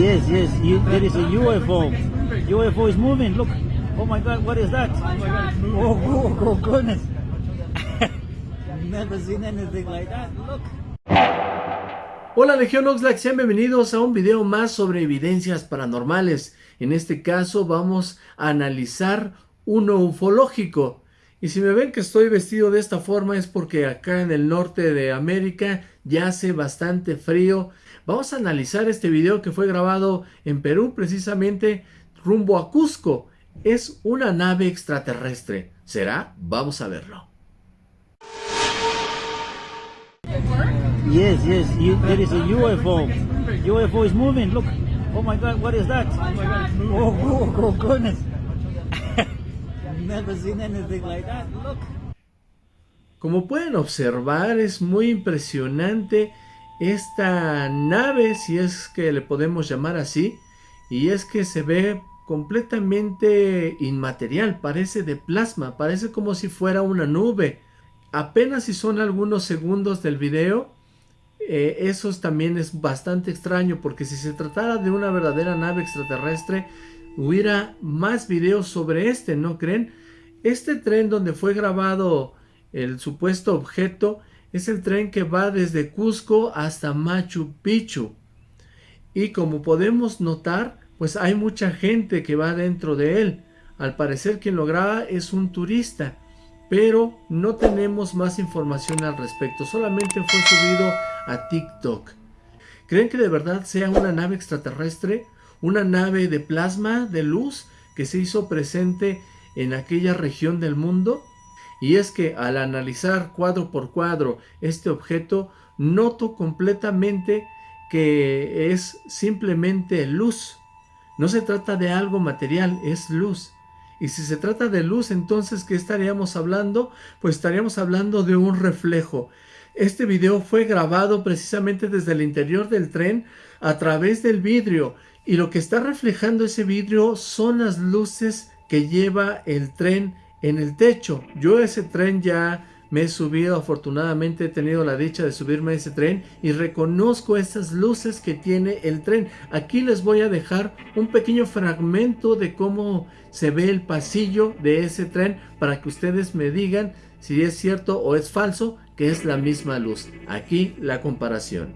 Yes, yes, you, there is a UFO. UFO is moving, look. Oh my god, what is that? Oh, oh, oh goodness. Never seen anything like that, look. Hola Legión Oxlack, sean bienvenidos a un video más sobre evidencias paranormales. En este caso vamos a analizar uno ufológico. Y si me ven que estoy vestido de esta forma es porque acá en el norte de América ya hace bastante frío. Vamos a analizar este video que fue grabado en Perú precisamente rumbo a Cusco. Es una nave extraterrestre. ¿Será? Vamos a verlo. Yes, yes, you, there is a UFO. UFO is moving, look. Oh my god, what is that? Oh, oh, oh goodness. Como pueden observar, es muy impresionante esta nave, si es que le podemos llamar así, y es que se ve completamente inmaterial, parece de plasma, parece como si fuera una nube. Apenas si son algunos segundos del video, eh, eso también es bastante extraño, porque si se tratara de una verdadera nave extraterrestre, hubiera más videos sobre este, ¿no creen? Este tren donde fue grabado el supuesto objeto es el tren que va desde Cusco hasta Machu Picchu. Y como podemos notar, pues hay mucha gente que va dentro de él. Al parecer quien lo graba es un turista, pero no tenemos más información al respecto. Solamente fue subido a TikTok. ¿Creen que de verdad sea una nave extraterrestre? ¿Una nave de plasma, de luz, que se hizo presente en aquella región del mundo? Y es que al analizar cuadro por cuadro este objeto, noto completamente que es simplemente luz. No se trata de algo material, es luz. Y si se trata de luz, entonces, ¿qué estaríamos hablando? Pues estaríamos hablando de un reflejo. Este video fue grabado precisamente desde el interior del tren a través del vidrio. Y lo que está reflejando ese vidrio son las luces que lleva el tren en el techo. Yo ese tren ya me he subido, afortunadamente he tenido la dicha de subirme a ese tren y reconozco esas luces que tiene el tren. Aquí les voy a dejar un pequeño fragmento de cómo se ve el pasillo de ese tren para que ustedes me digan si es cierto o es falso que es la misma luz. Aquí la comparación.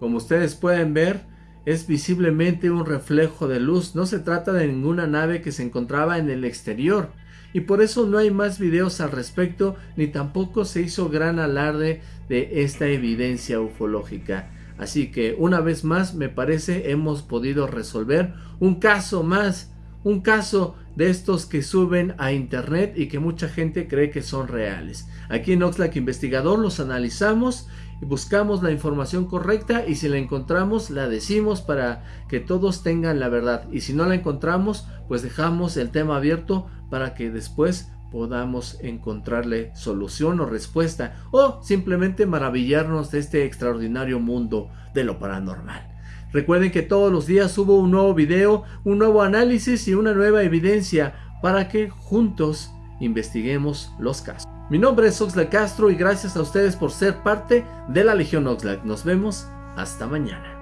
Como ustedes pueden ver, es visiblemente un reflejo de luz. No se trata de ninguna nave que se encontraba en el exterior. Y por eso no hay más videos al respecto, ni tampoco se hizo gran alarde de esta evidencia ufológica. Así que una vez más me parece hemos podido resolver un caso más, un caso de estos que suben a internet y que mucha gente cree que son reales. Aquí en Oxlack Investigador los analizamos buscamos la información correcta y si la encontramos la decimos para que todos tengan la verdad y si no la encontramos pues dejamos el tema abierto para que después podamos encontrarle solución o respuesta o simplemente maravillarnos de este extraordinario mundo de lo paranormal. Recuerden que todos los días subo un nuevo video, un nuevo análisis y una nueva evidencia para que juntos investiguemos los casos. Mi nombre es Oxlack Castro y gracias a ustedes por ser parte de la Legión Oxlack. Nos vemos hasta mañana.